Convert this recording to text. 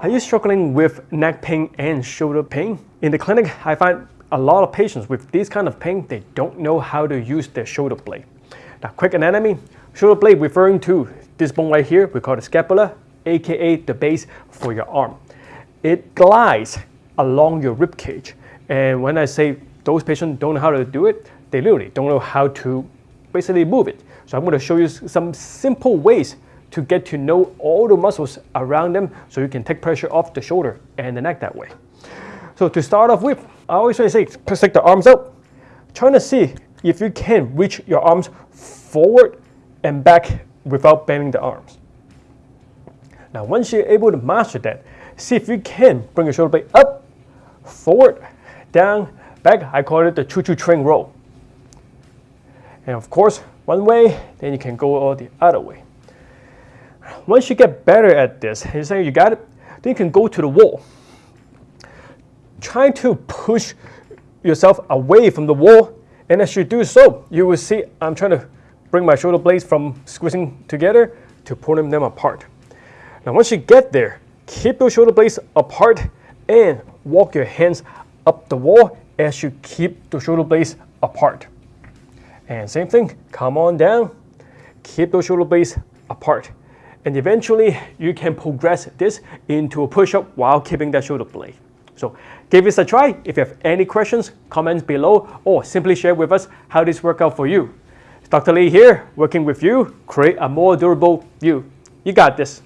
Are you struggling with neck pain and shoulder pain? In the clinic, I find a lot of patients with this kind of pain, they don't know how to use their shoulder blade. Now, quick anatomy, shoulder blade referring to this bone right here, we call the scapula, aka the base for your arm. It glides along your rib cage. And when I say those patients don't know how to do it, they literally don't know how to basically move it. So I'm going to show you some simple ways to get to know all the muscles around them so you can take pressure off the shoulder and the neck that way. So to start off with, I always say, stick the arms out, trying to see if you can reach your arms forward and back without bending the arms. Now once you're able to master that, see if you can bring your shoulder blade up, forward, down, back. I call it the choo-choo train roll. And of course, one way, then you can go all the other way. Once you get better at this, you say you got it, then you can go to the wall. Try to push yourself away from the wall, and as you do so, you will see I'm trying to bring my shoulder blades from squeezing together to pulling them apart. Now once you get there, keep those shoulder blades apart and walk your hands up the wall as you keep the shoulder blades apart. And same thing, come on down, keep those shoulder blades apart. And eventually you can progress this into a push-up while keeping that shoulder blade. So give this a try. If you have any questions, comments below or simply share with us how this worked out for you. Dr. Lee here, working with you, create a more durable you. You got this.